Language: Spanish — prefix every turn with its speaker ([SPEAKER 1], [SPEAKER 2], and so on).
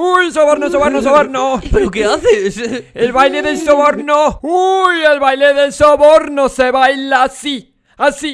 [SPEAKER 1] ¡Uy, soborno, soborno, soborno!
[SPEAKER 2] ¿Pero qué haces?
[SPEAKER 1] ¡El baile del soborno! ¡Uy, el baile del soborno se baila así! Así,